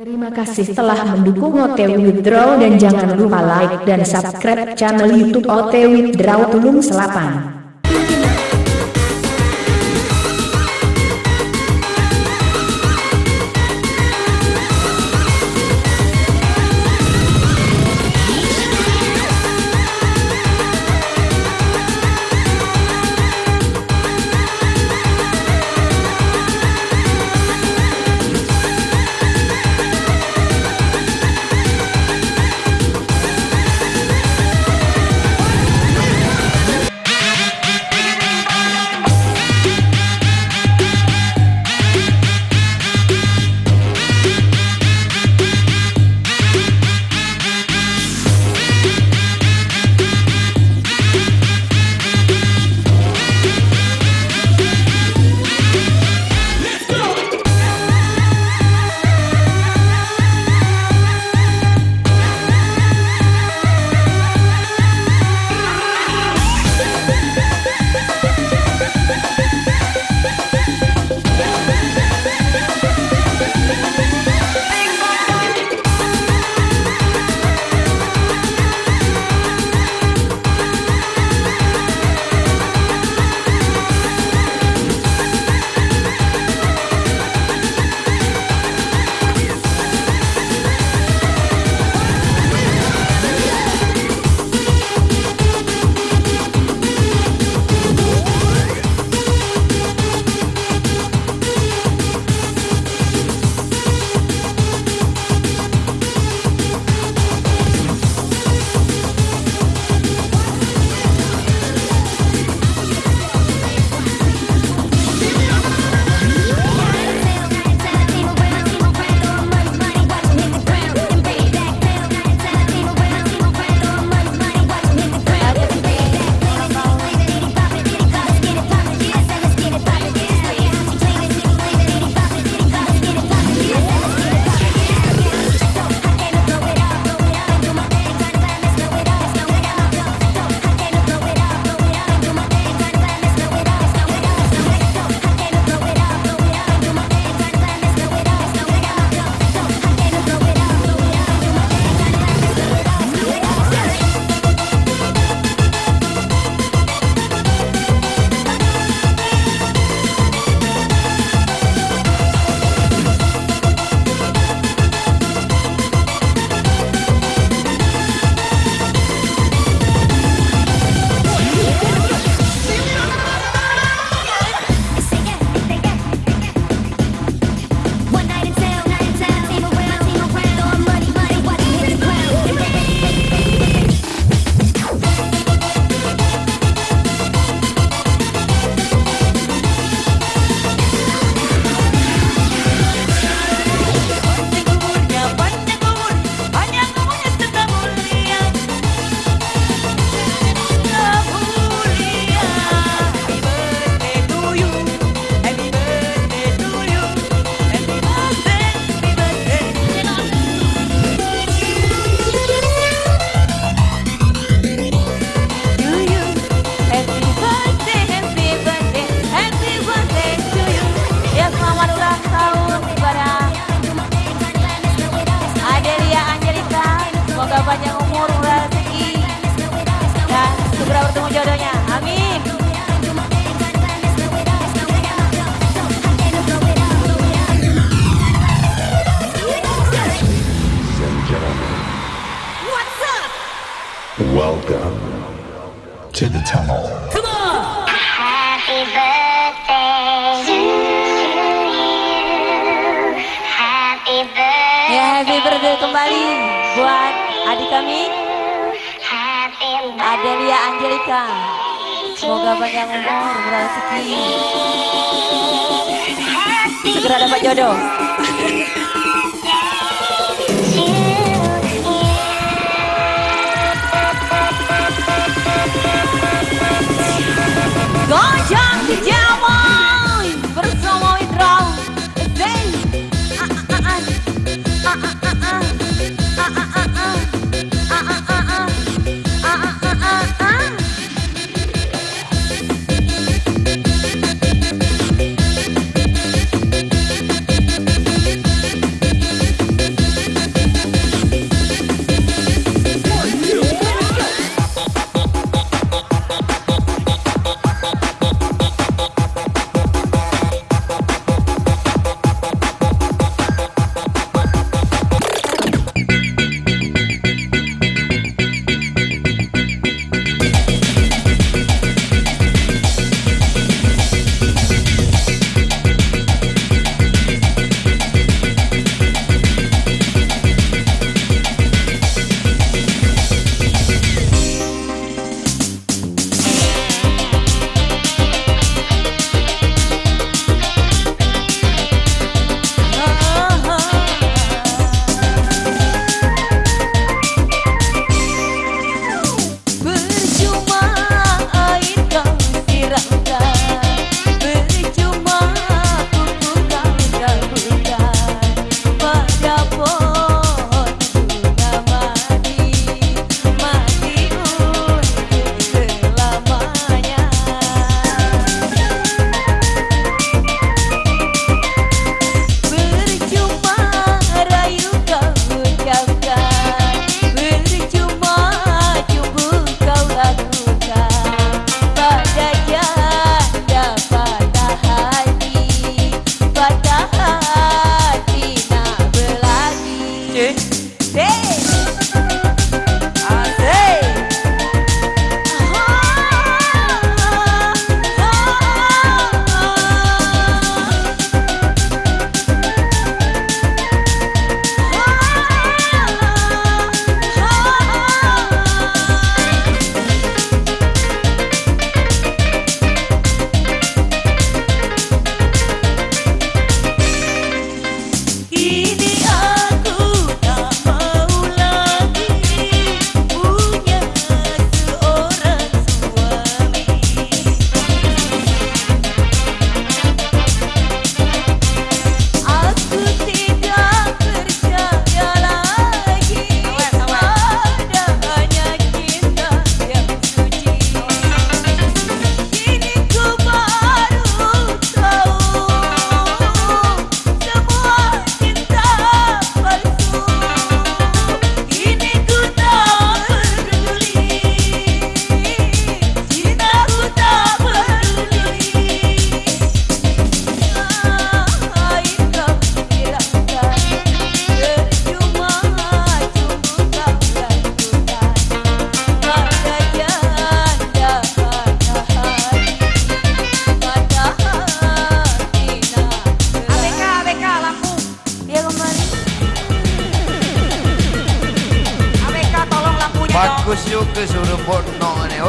Terima kasih telah mendukung OTW Withdraw dan jangan lupa like dan subscribe channel YouTube OTW Withdraw Tulung Selapan.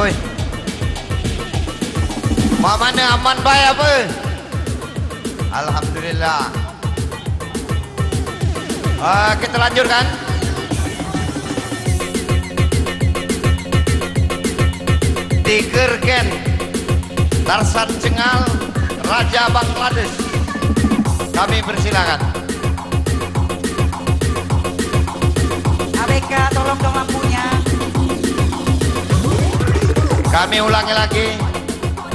Oi. Mak mana aman baik apa? Alhamdulillah. Ah, kita lanjutkan. Tiger Ken, Tarsan Cengal, Raja Bangladesh. Kami persilakan. ABK, tolong dong lampunya. Kami ulangi lagi.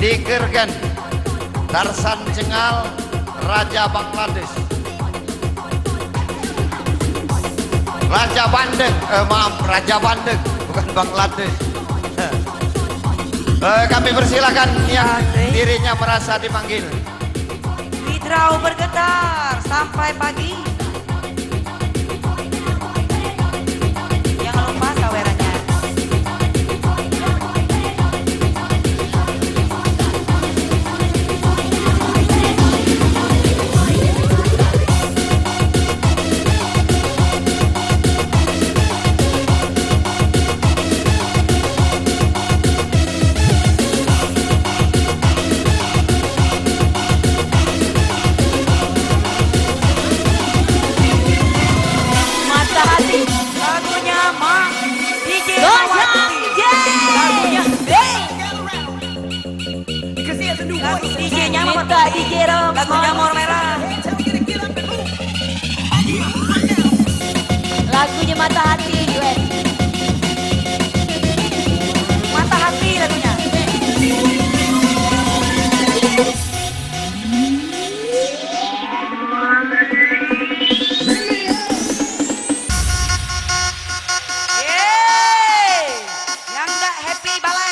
Tiger Ken, Tarsan Cengal, Raja Bangladesh. Raja Bandeng, eh, maaf, Raja Bandeng, bukan Bangladesh. Eh, kami persilakan yang dirinya merasa dipanggil. Hidrau bergetar sampai pagi. happy. birthday.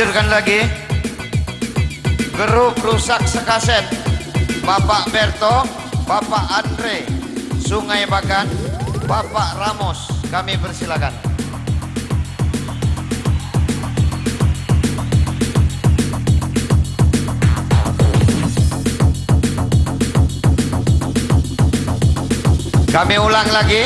Lanjutkan lagi. Grup rusak sekaset. Bapak Berto, Bapak Andre, Sungai Bagan, Bapak Ramos. Kami persilakan. Kami ulang lagi.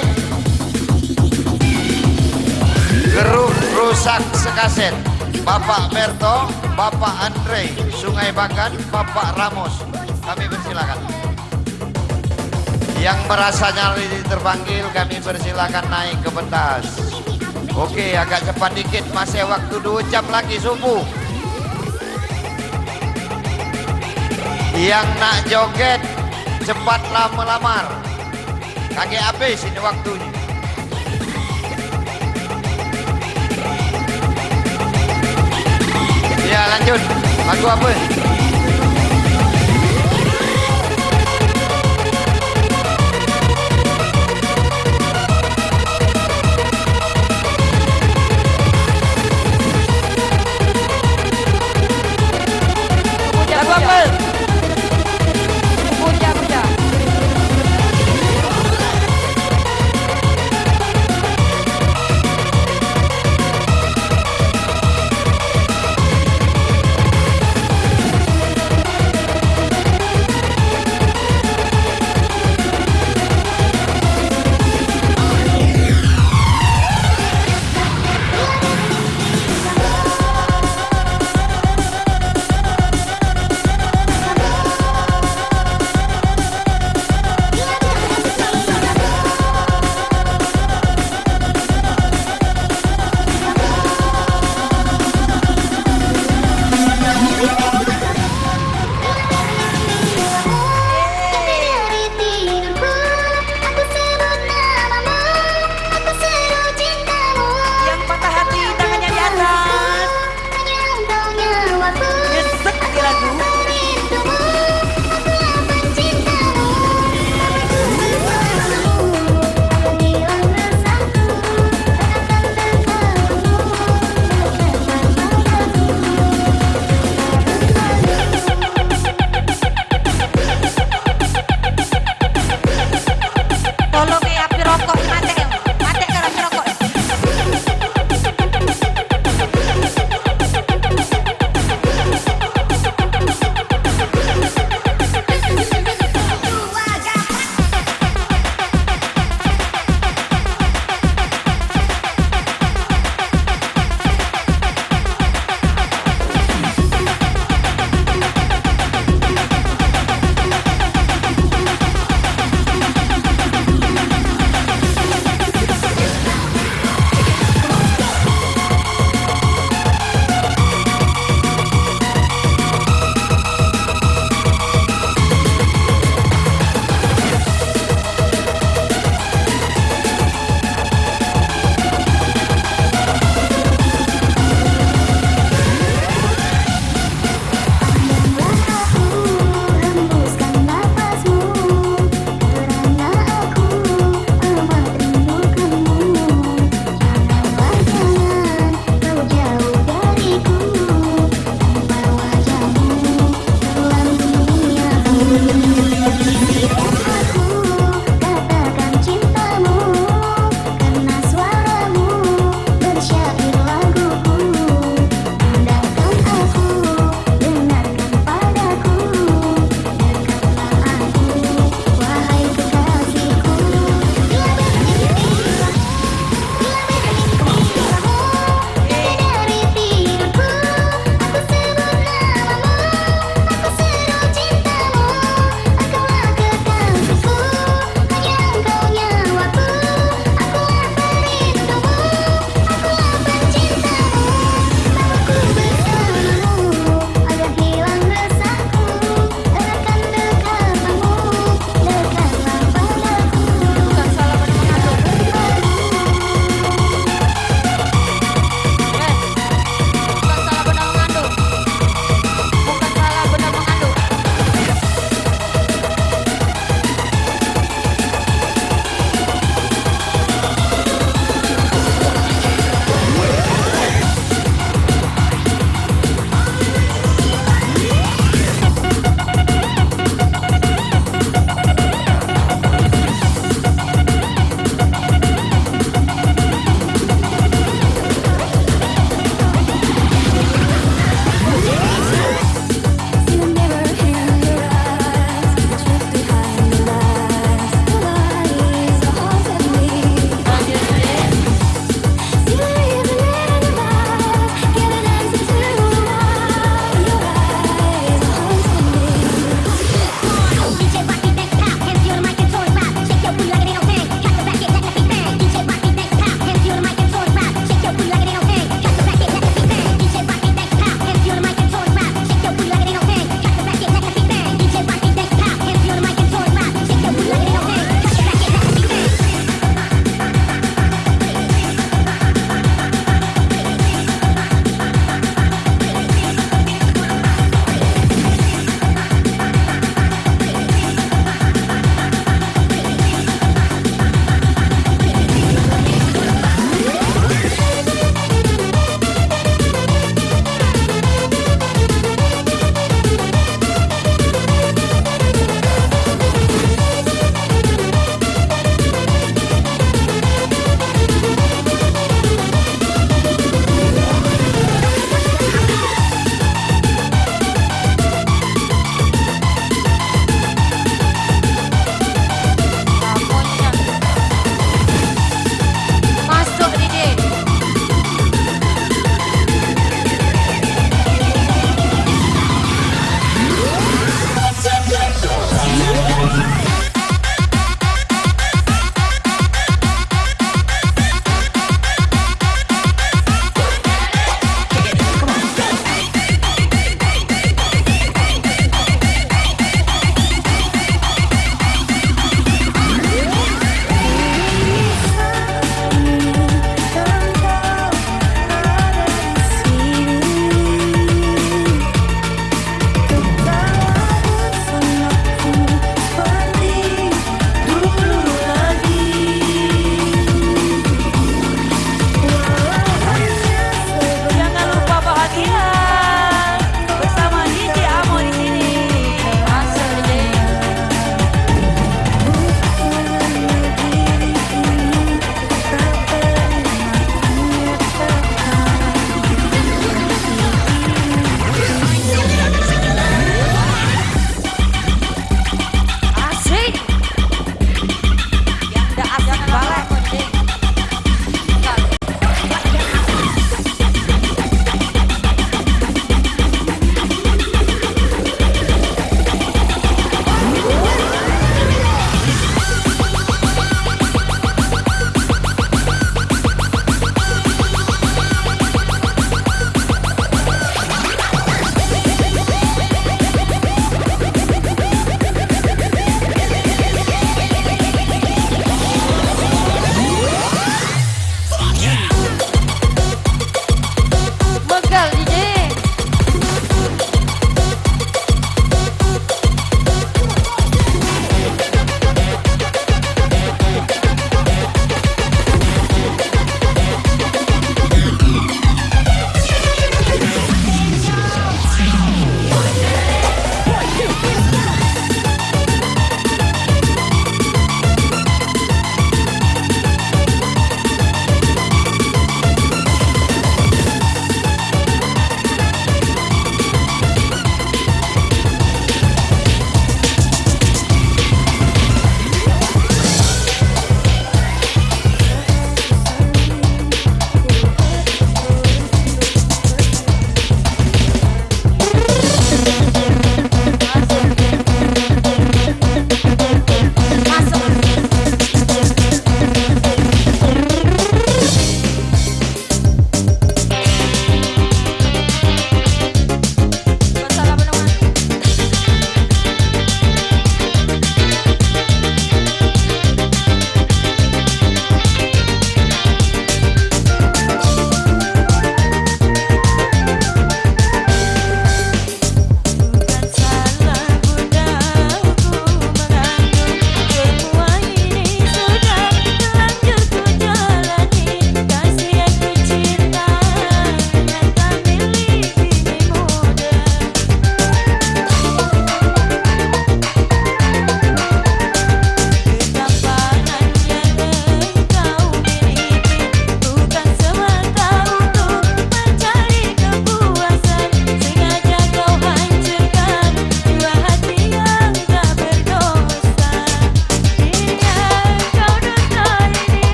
Grup rusak sekaset. Bapak Berto, Bapak Andre, Sungai Bagan, Bapak Ramos. Kami persilakan. Yang merasa nyali terpanggil kami persilakan naik ke pentas. Oke, agak cepat dikit, masih waktu dua jam lagi subuh. Yang nak joget cepatlah melamar. Kaki habis ini waktunya. Ya lanjut. Lagu apa?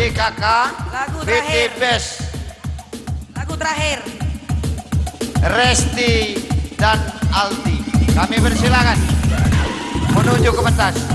Jumati DKK Lagu terakhir. Best Lagu terakhir. Resti dan Aldi. Kami persilakan menuju ke pentas.